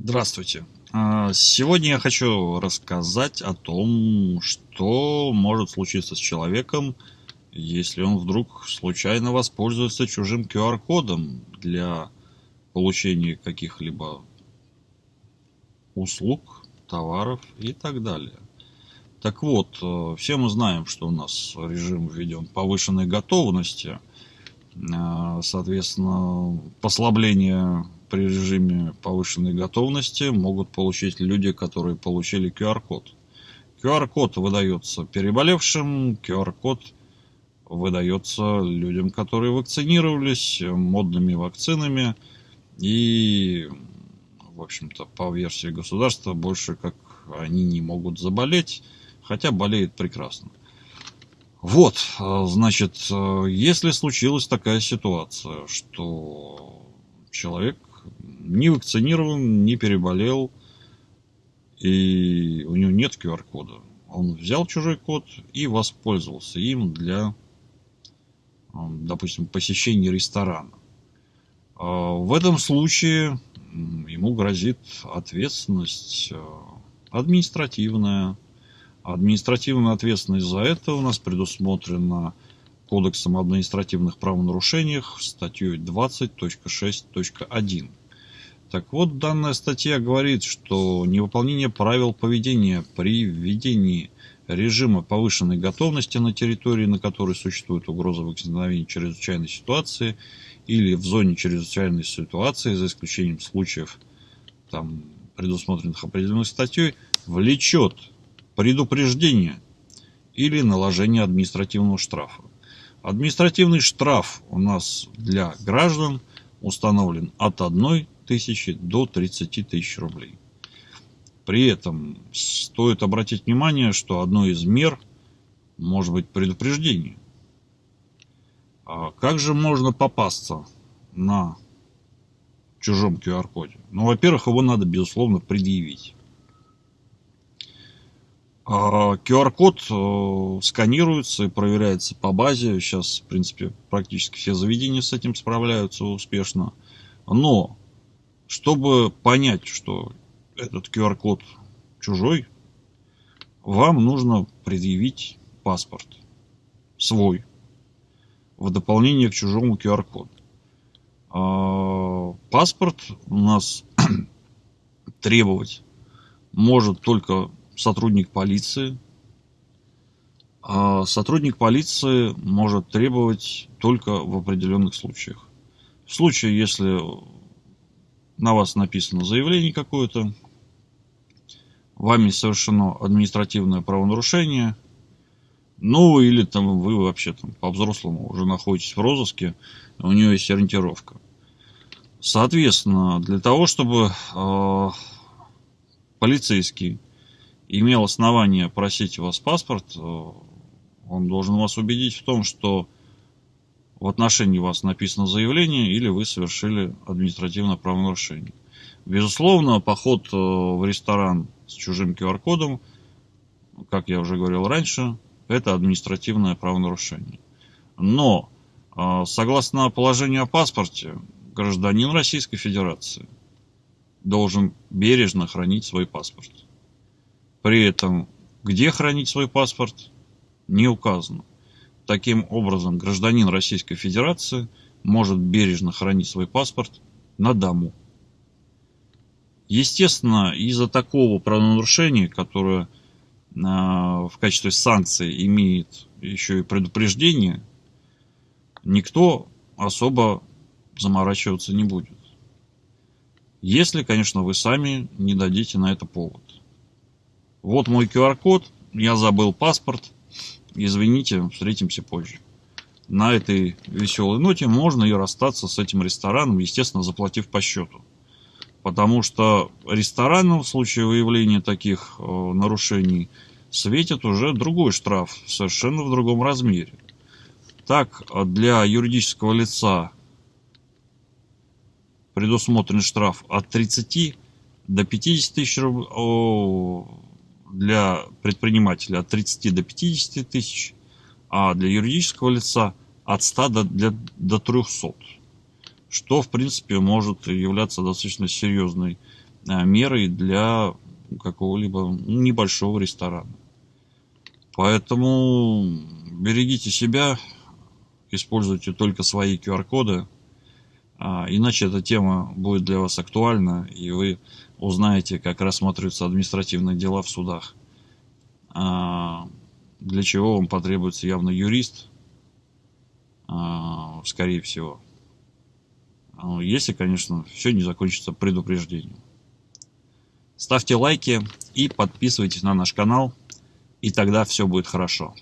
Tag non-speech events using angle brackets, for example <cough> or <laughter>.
Здравствуйте. А, Сегодня я хочу рассказать о том, что может случиться с человеком, если он вдруг случайно воспользуется чужим QR-кодом для получения каких-либо услуг, товаров и так далее. Так вот, э, все мы знаем, что у нас режим введен повышенной готовности. Э, Соответственно, послабление при режиме повышенной готовности могут получить люди, которые получили QR-код. QR-код выдается переболевшим, QR-код выдается людям, которые вакцинировались модными вакцинами и, в общем-то, по версии государства, больше как они не могут заболеть, хотя болеют прекрасно. Вот, значит, если случилась такая ситуация, что человек не вакцинирован, не переболел, и у него нет QR-кода. Он взял чужой код и воспользовался им для, допустим, посещения ресторана. В этом случае ему грозит ответственность административная. Административная ответственность за это у нас предусмотрена Кодексом административных правонарушениях статьей 20.6.1. Так вот, данная статья говорит, что невыполнение правил поведения при введении режима повышенной готовности на территории, на которой существует угроза возникновения чрезвычайной ситуации или в зоне чрезвычайной ситуации, за исключением случаев, там, предусмотренных определенной статьей, влечет предупреждение или наложение административного штрафа. Административный штраф у нас для граждан установлен от 1 тысячи до 30 тысяч рублей. При этом стоит обратить внимание, что одной из мер может быть предупреждение. А как же можно попасться на чужом QR-коде? Ну, во-первых, его надо, безусловно, предъявить. QR-код а, э, сканируется и проверяется по базе. Сейчас, в принципе, практически все заведения с этим справляются успешно. Но чтобы понять, что этот QR-код чужой, вам нужно предъявить паспорт свой в дополнение к чужому QR-коду. А, паспорт у нас <clears throat> требовать может только сотрудник полиции. А сотрудник полиции может требовать только в определенных случаях. В случае, если на вас написано заявление какое-то, вами совершено административное правонарушение, ну или там вы вообще там по-взрослому уже находитесь в розыске, у нее есть ориентировка. Соответственно, для того, чтобы э, полицейский имел основание просить у вас паспорт, э, он должен вас убедить в том, что в отношении вас написано заявление или вы совершили административное правонарушение. Безусловно, поход э, в ресторан с чужим QR-кодом, как я уже говорил раньше, это административное правонарушение. Но, э, согласно положению о паспорте, гражданин Российской Федерации должен бережно хранить свой паспорт. При этом, где хранить свой паспорт, не указано. Таким образом, гражданин Российской Федерации может бережно хранить свой паспорт на дому. Естественно, из-за такого правонарушения, которое а, в качестве санкции имеет еще и предупреждение, никто особо заморачиваться не будет. Если, конечно, вы сами не дадите на это повод. Вот мой QR-код, я забыл паспорт, Извините, встретимся позже. На этой веселой ноте можно и расстаться с этим рестораном, естественно, заплатив по счету. Потому что ресторану в случае выявления таких э, нарушений светит уже другой штраф, совершенно в другом размере. Так, для юридического лица предусмотрен штраф от 30 до 50 тысяч рублей, для предпринимателя от 30 до 50 тысяч, а для юридического лица от 100 до, для, до 300. Что, в принципе, может являться достаточно серьезной а, мерой для какого-либо небольшого ресторана. Поэтому берегите себя, используйте только свои QR-коды, а, иначе эта тема будет для вас актуальна, и вы узнаете, как рассматриваются административные дела в судах. А, для чего вам потребуется явно юрист, а, скорее всего. Если, конечно, все не закончится предупреждением. Ставьте лайки и подписывайтесь на наш канал, и тогда все будет хорошо.